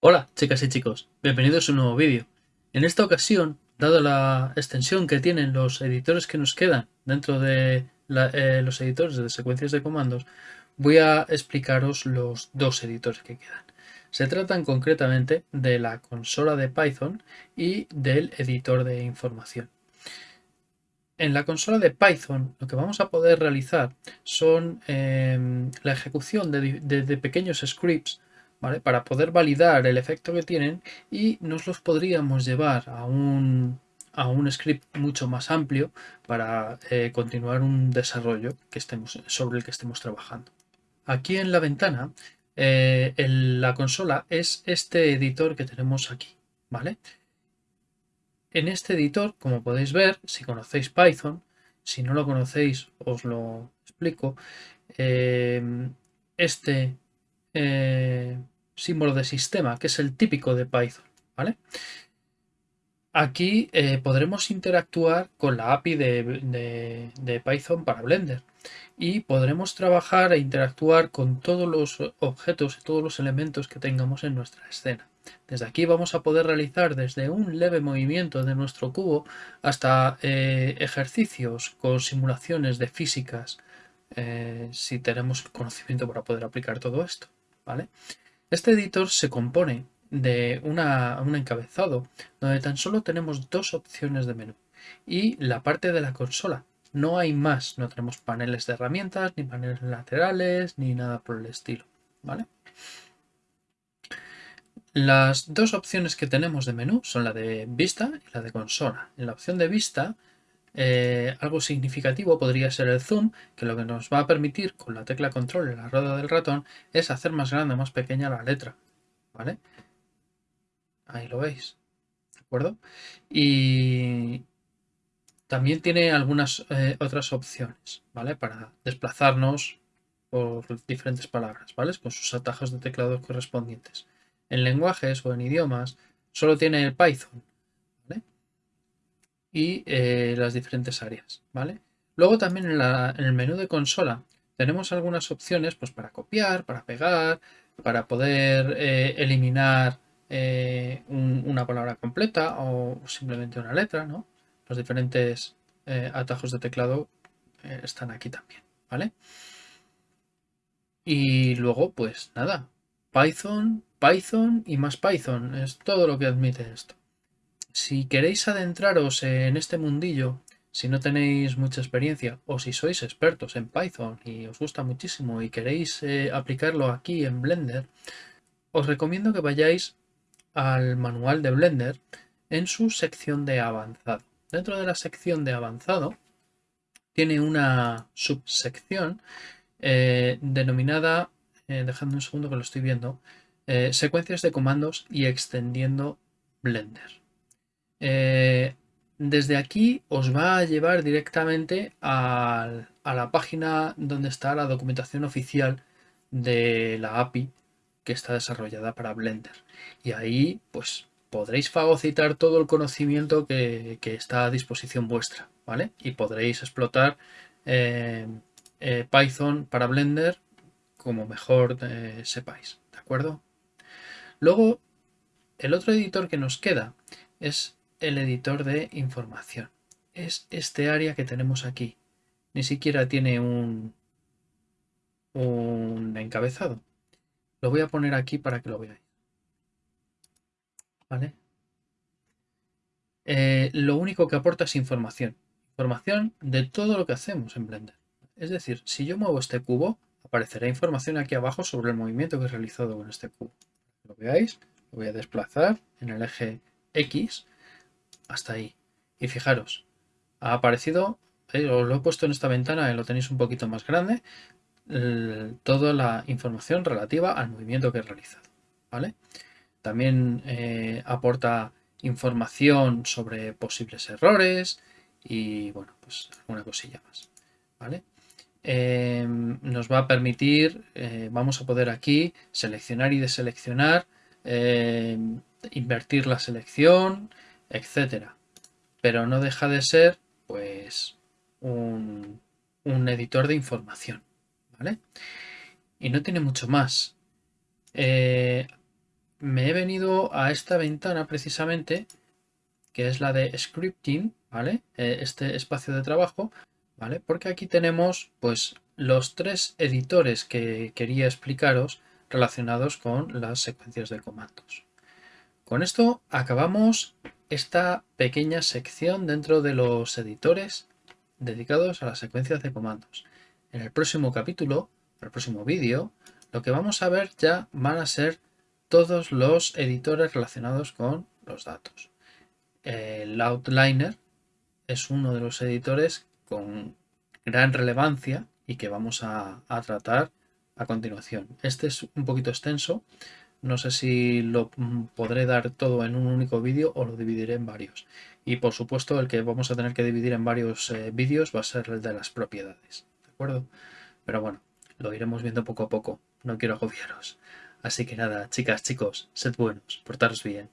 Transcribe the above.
Hola chicas y chicos, bienvenidos a un nuevo vídeo. En esta ocasión, dado la extensión que tienen los editores que nos quedan dentro de eh, los editores de secuencias de comandos, voy a explicaros los dos editores que quedan. Se tratan concretamente de la consola de Python y del editor de información. En la consola de Python lo que vamos a poder realizar son em, la ejecución de pequeños scripts para poder validar el efecto que tienen y nos los podríamos llevar a un, a un script mucho más amplio para eh, continuar un desarrollo que estemos, sobre el que estemos trabajando. Aquí en la ventana, eh, la consola es este editor que tenemos aquí. ¿vale? En este editor, como podéis ver, si conocéis Python, si no lo conocéis os lo explico, eh, este eh, símbolo de sistema, que es el típico de Python. ¿vale? Aquí eh, podremos interactuar con la API de, Python para Blender y podremos trabajar e interactuar con todos los objetos y todos los elementos que tengamos en nuestra escena. Desde aquí vamos a poder realizar desde un leve movimiento de nuestro cubo hasta eh, ejercicios con simulaciones de físicas si tenemos conocimiento para poder aplicar todo esto. ¿vale? Este editor se compone de un encabezado donde tan solo tenemos dos opciones de menú y la parte de la consola. No hay más, no tenemos paneles de herramientas, ni paneles laterales, ni nada por el estilo. ¿vale? Las dos opciones que tenemos de menú son la de vista y la de consola. En la opción de vista eh, algo significativo podría ser el zoom, que lo que nos va a permitir con la tecla control en la rueda del ratón es hacer más grande o más pequeña la letra. ¿Vale? Ahí lo veis. ¿De acuerdo? Y también tiene algunas eh, otras opciones, ¿vale? Para desplazarnos por diferentes palabras, ¿vale? Con sus atajos de teclado correspondientes. En lenguajes o en idiomas solo tiene el Python, y eh, las diferentes áreas, ¿vale? Luego también en, el menú de consola tenemos algunas opciones pues, para copiar, para pegar, para poder eh, eliminar eh, una palabra completa o simplemente una letra, ¿no? Los diferentes atajos de teclado están aquí también, ¿vale? Y luego, pues nada, Python, Python y más Python, es todo lo que admite esto. Si queréis adentraros en este mundillo, si no tenéis mucha experiencia o si sois expertos en Python y os gusta muchísimo y queréis eh, aplicarlo aquí en Blender, os recomiendo que vayáis al manual de Blender en su sección de avanzado. Dentro de la sección de avanzado tiene una subsección eh, denominada, eh, dejadme un segundo que lo estoy viendo, secuencias de comandos y extendiendo Blender. Eh, desde aquí os va a llevar directamente a, la página donde está la documentación oficial de la API que está desarrollada para Blender. Y ahí pues podréis fagocitar todo el conocimiento que, está a disposición vuestra, ¿vale? Y podréis explotar eh, eh, Python para Blender como mejor sepáis, ¿de acuerdo? Luego, el otro editor que nos queda es el editor de información. Es este área que tenemos aquí. Ni siquiera tiene un, encabezado. Lo voy a poner aquí para que lo veáis. ¿Vale? Eh, lo único que aporta es información. Información de todo lo que hacemos en Blender. Es decir, si yo muevo este cubo, aparecerá información aquí abajo sobre el movimiento que he realizado con este cubo. Lo veáis, lo voy a desplazar en el eje X hasta ahí. Y fijaros, ha aparecido, eh, os lo he puesto en esta ventana, lo tenéis un poquito más grande, toda la información relativa al movimiento que he realizado. ¿vale? También eh, aporta información sobre posibles errores y bueno, pues alguna cosilla más. ¿vale? Em, nos va a permitir, eh, vamos a poder aquí seleccionar y deseleccionar, em, invertir la selección, etcétera. Pero no deja de ser, pues, un, un editor de información, ¿vale? Y no tiene mucho más. Eh, me he venido a esta ventana precisamente, que es la de scripting, ¿vale? Eh, este espacio de trabajo, Porque aquí tenemos, pues, los tres editores que quería explicaros relacionados con las secuencias de comandos. Con esto acabamos esta pequeña sección dentro de los editores dedicados a las secuencias de comandos. En el próximo capítulo, en el próximo vídeo, lo que vamos a ver ya van a ser todos los editores relacionados con los datos. El Outliner es uno de los editores con gran relevancia y que vamos a, tratar a continuación. Este es un poquito extenso, no sé si lo podré dar todo en un único vídeo o lo dividiré en varios. Y por supuesto el que vamos a tener que dividir en varios eh, vídeos va a ser el de las propiedades. ¿De acuerdo? Pero bueno, lo iremos viendo poco a poco. No quiero agobiaros. Así que nada, chicas, chicos, sed buenos, portaros bien.